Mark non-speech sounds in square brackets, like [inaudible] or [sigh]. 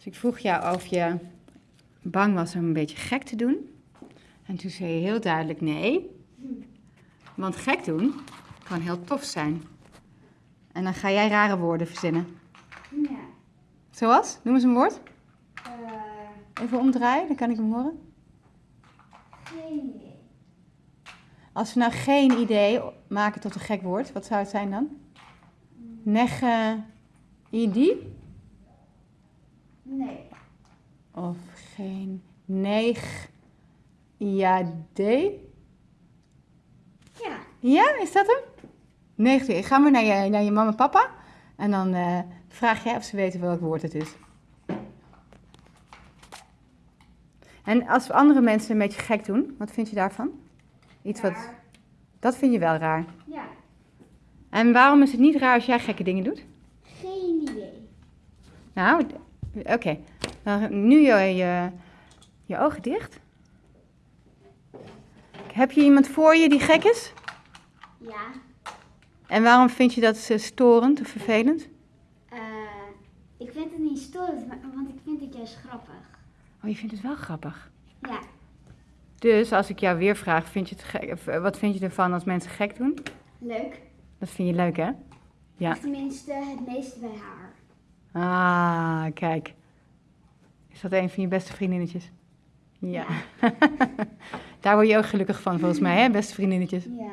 Dus ik vroeg jou of je bang was om een beetje gek te doen. En toen zei je heel duidelijk nee. Want gek doen kan heel tof zijn. En dan ga jij rare woorden verzinnen. Ja. Zoals? Noem eens een woord. Eh, Even omdraaien, dan kan ik hem horen. geen idee. Als we nou geen idee maken tot een gek woord, wat zou het zijn dan? Nege idi? Nee. Of geen neeg iade? Ja. Ja, is dat hem? 90. Gaan we naar je, naar je mama en papa. En dan eh, vraag jij of ze weten welk woord het is. En als andere mensen een beetje gek doen, wat vind je daarvan? Iets wat... Dat vind je wel raar. Ja. En waarom is het niet raar als jij gekke dingen doet? Geen idee. Nou, oké. Dan nu je, je, je ogen dicht. Heb je iemand voor je die gek is? Ja. En waarom vind je dat eh, storend of vervelend? Eh, ik vind het niet storend, maar- want ik vind het juist grappig. Oh, je vindt het wel grappig. Ja. Dus als ik jou weer vraag, vind je het gek, eh, wat vind je ervan als mensen gek doen? Leuk. Dat vind je leuk, hè? Ja. Of tenminste het meeste bij haar. Ah, kijk. Is dat een van je beste vriendinnetjes? Ja. [laughs] Daar word je ook gelukkig van, volgens mij, hè? Beste vriendinnetjes. Ja.